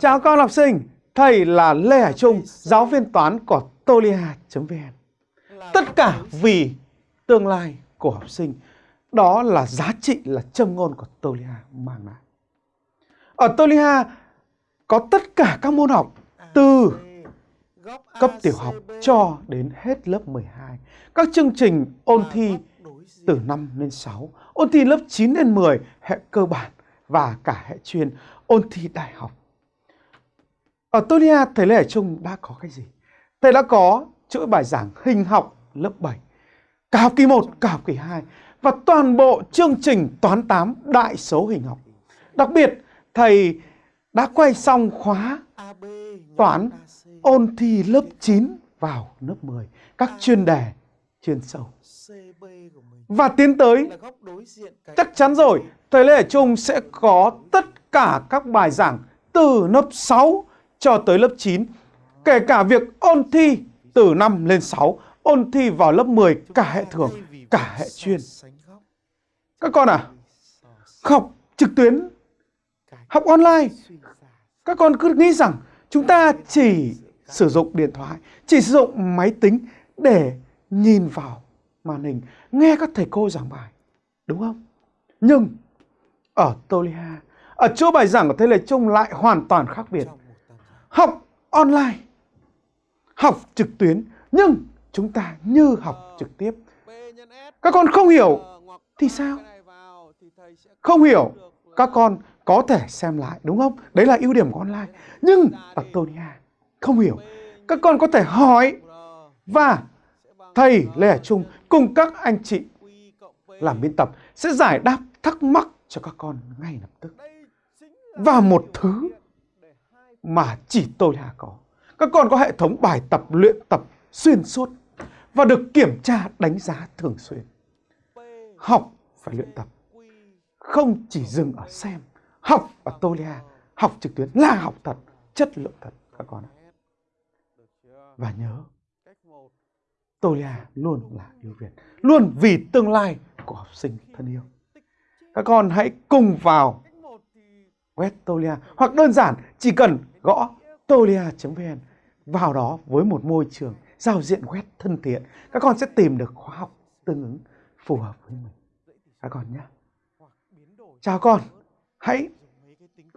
Chào con học sinh, thầy là Lê Hải Trung, giáo viên toán của tolia.vn. Tất cả vì tương lai của học sinh, đó là giá trị là châm ngôn của Tolia mang lại. Ở Tolia có tất cả các môn học từ cấp tiểu học cho đến hết lớp 12. Các chương trình ôn thi từ 5 đến 6, ôn thi lớp 9 đến 10, hệ cơ bản và cả hệ chuyên, ôn thi đại học. Ở Tonia, thầy Lê Hải Trung đã có cái gì? Thầy đã có chuỗi bài giảng hình học lớp 7, cả học kỳ 1, cả học kỳ 2 và toàn bộ chương trình toán 8 đại số hình học. Đặc biệt, thầy đã quay xong khóa toán ôn thi lớp 9 vào lớp 10, các chuyên đề chuyên sâu. Và tiến tới, chắc chắn rồi, thầy Lê Hải Trung sẽ có tất cả các bài giảng từ lớp 6 cho tới lớp 9, kể cả việc ôn thi từ 5 lên 6, ôn thi vào lớp 10 cả hệ thường, cả hệ chuyên. Các con à, học trực tuyến, học online, các con cứ nghĩ rằng chúng ta chỉ sử dụng điện thoại, chỉ sử dụng máy tính để nhìn vào màn hình, nghe các thầy cô giảng bài. Đúng không? Nhưng ở Tolia, ở chỗ bài giảng của Thế Lê Trung lại hoàn toàn khác biệt. Học online, học trực tuyến, nhưng chúng ta như học trực tiếp. Các con không hiểu thì sao? Không hiểu, các con có thể xem lại đúng không? Đấy là ưu điểm của online. Nhưng ở Tonia không hiểu, các con có thể hỏi và thầy Lê Hải Trung cùng các anh chị làm biên tập sẽ giải đáp thắc mắc cho các con ngay lập tức. Và một thứ mà chỉ tôi là có. Các con có hệ thống bài tập luyện tập xuyên suốt và được kiểm tra đánh giá thường xuyên. Học phải luyện tập. Không chỉ dừng ở xem. Học ở Tolia, học trực tuyến là học thật, chất lượng thật các con ạ. Và nhớ, Tolia luôn là ưu việt, luôn vì tương lai của học sinh thân yêu. Các con hãy cùng vào web Tolia hoặc đơn giản chỉ cần gõ tolia.vn vào đó với một môi trường giao diện web thân thiện. Các con sẽ tìm được khóa học tương ứng phù hợp với mình. Các con nhé. Chào con, hãy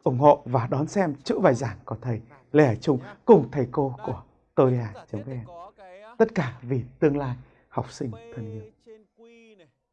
ủng hộ và đón xem chữ bài giảng của thầy Lê Hải Trung cùng thầy cô của tolia.vn. Tất cả vì tương lai học sinh thân yêu.